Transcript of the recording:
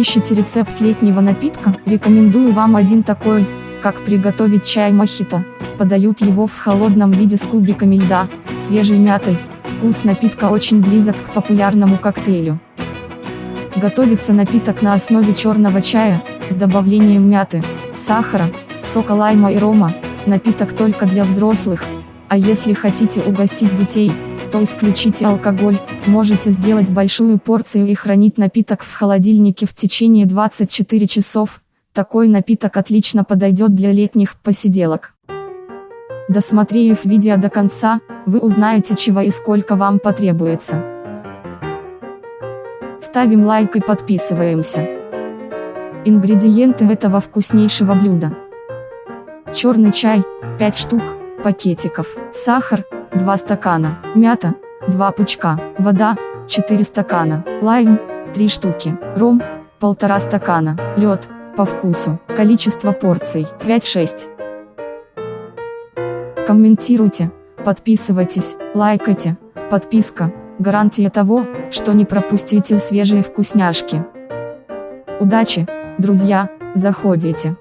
Ищите рецепт летнего напитка? Рекомендую вам один такой, как приготовить чай мохито. Подают его в холодном виде с кубиками льда, свежей мятой. Вкус напитка очень близок к популярному коктейлю. Готовится напиток на основе черного чая, с добавлением мяты, сахара, сока лайма и рома. Напиток только для взрослых. А если хотите угостить детей, то исключите алкоголь, можете сделать большую порцию и хранить напиток в холодильнике в течение 24 часов, такой напиток отлично подойдет для летних посиделок. Досмотрев видео до конца, вы узнаете чего и сколько вам потребуется. Ставим лайк и подписываемся. Ингредиенты этого вкуснейшего блюда. Черный чай, 5 штук, пакетиков, сахар, 2 стакана, мята, 2 пучка, вода, 4 стакана, лайм, 3 штуки, ром, 1,5 стакана, лед, по вкусу, количество порций, 5-6. Комментируйте, подписывайтесь, лайкайте, подписка, гарантия того, что не пропустите свежие вкусняшки. Удачи, друзья, заходите.